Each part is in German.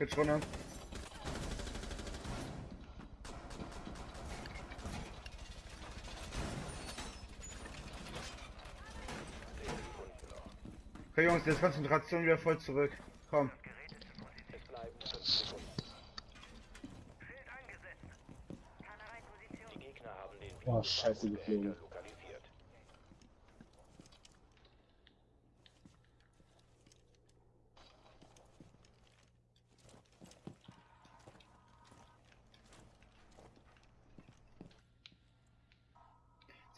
Switch runter. Okay, Jungs, jetzt Konzentration wieder voll zurück. Komm. Es bleiben 5 Sekunden. Die Gegner haben den Oh, scheiße, geflogen.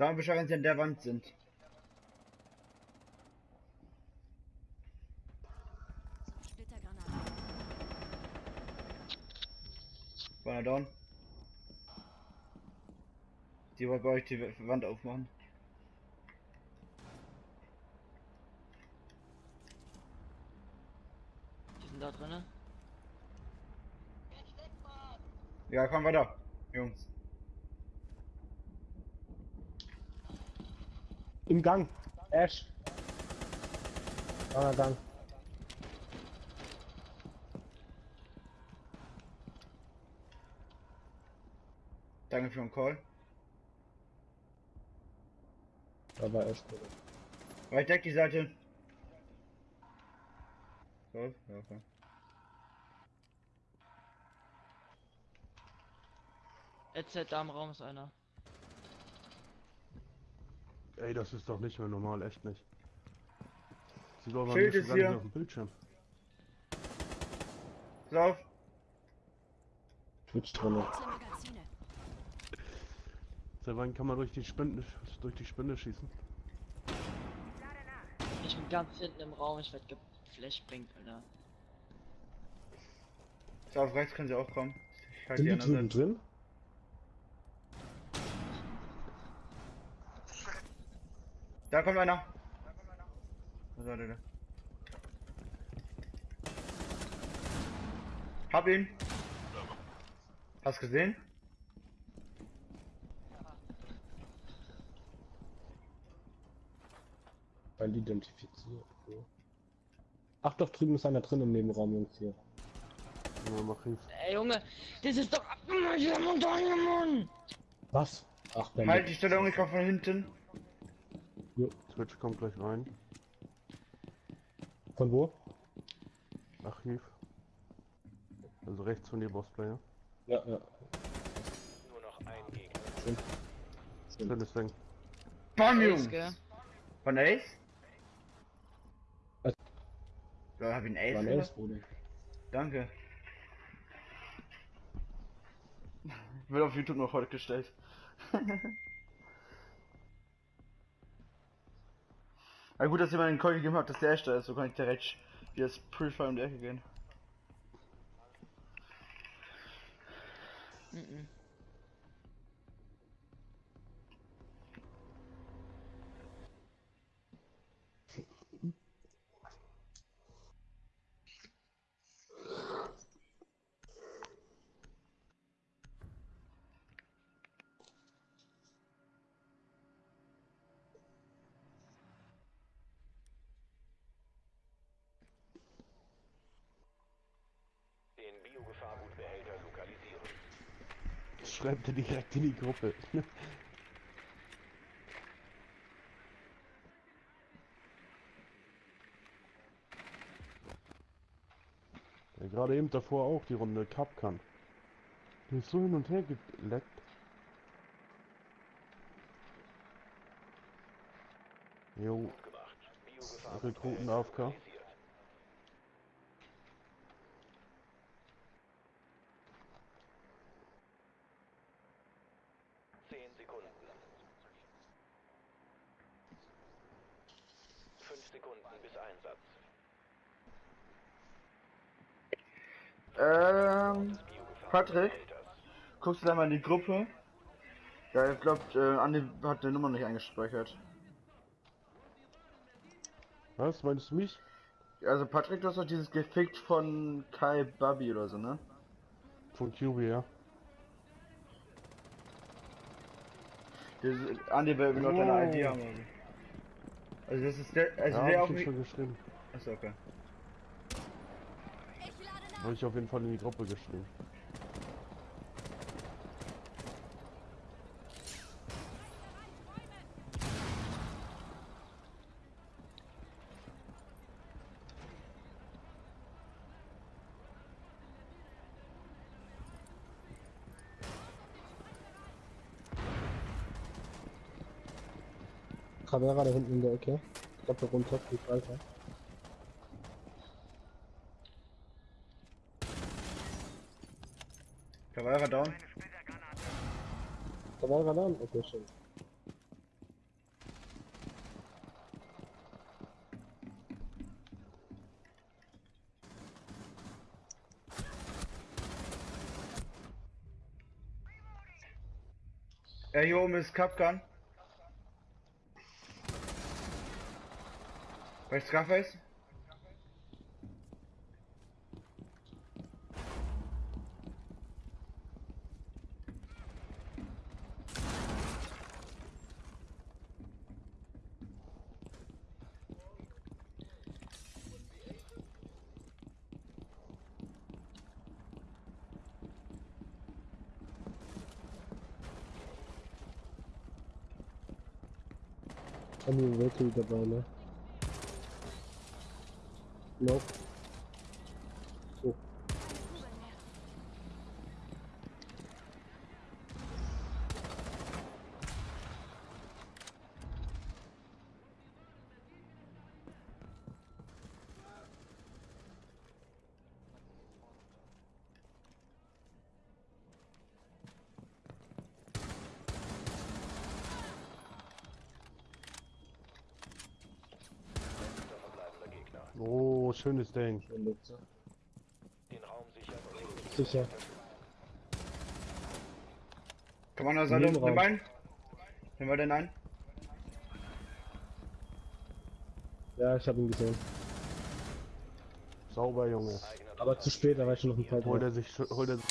Sag mal Bescheid, wenn sie an der Wand sind. War er down? Die wollte bei euch die Wand aufmachen. Die sind da drinnen. Ja, komm weiter, Jungs. Im Gang. Ash. Ah, Gang. Danke für den Call. Da war Ash. Right deck die Seite. So, ja, okay. EZ da im Raum ist einer. Ey, das ist doch nicht mehr normal, echt nicht. Sieht aber Schild nicht ist hier. auf dem Bildschirm. Pass auf. Twitch drin. Wechsel Magazine. Seit wann kann man durch die Spinde, durch die Spinde schießen? Ich bin ganz hinten im Raum, ich werd geflashbringt, Alter. So, auf rechts können sie auch kommen. Ich halte Sind die die andere drüben Seite. drin? Da kommt einer. Was war der da? Hab ihn. Hast gesehen? Weil identifiziert. So. Ach doch, drüben ist einer drin im Nebenraum, Jungs hier. Ja, mach Hilfe. Ey Junge, das ist doch! Was? Ach, Ben. Halt die Stellung, ich komm von hinten. Twitch kommt gleich rein. Von wo? Archiv. Also rechts von dir, Bossplayer. Ja, ja. Nur noch ein Gegner. Ist weg. Bam, Ace, Jungs. Von Ace? Was? Ja, hab ich einen Ace? Oder? Ace, Bruder. Danke. Wird auf YouTube noch heute gestellt. Na gut, dass ihr mir den Call gegeben habt, dass der echter ist, so kann ich direkt das Purify um die Ecke gehen. Mhm. Den Biogefahrgutbehälter lokalisieren. Das schreibt er direkt in die Gruppe. Ja, gerade eben davor auch die Runde Cup kann. Du ist so hin und her geleckt. Jo. Rekruten AFK. Sekunden bis Einsatz. Ähm, Patrick, guckst du da mal in die Gruppe? Ja, ich glaub, äh, Andi hat die Nummer nicht eingespeichert. was, meinst du mich? Also Patrick, du hast doch dieses gefickt von Kai Babi oder so, ne? Von QB, ja. Dieses, Andi will noch deine ID haben. Also das ist der, also ja, der hab ich schon geschrieben. Achso, okay. Habe ich auf jeden Fall in die Gruppe geschrieben. Kamera da hinten in der Ecke. Doppel runter, fliegt weiter. Cavalera down. Kamera da? Okay, schön. Ja, hier oben ist Capgun. Rechts Scarface. Haben wir Werte dabei, ne? Nope. Oh, schönes Ding. Den Raum sichern Sicher. Commander Seite, Nebenraum. nimm einen. Nimm wir den ein? Ja, ich hab ihn gesehen. Sauber, Junge. Aber zu spät, da war ich schon noch ein paar Holt er sich, holt er sich.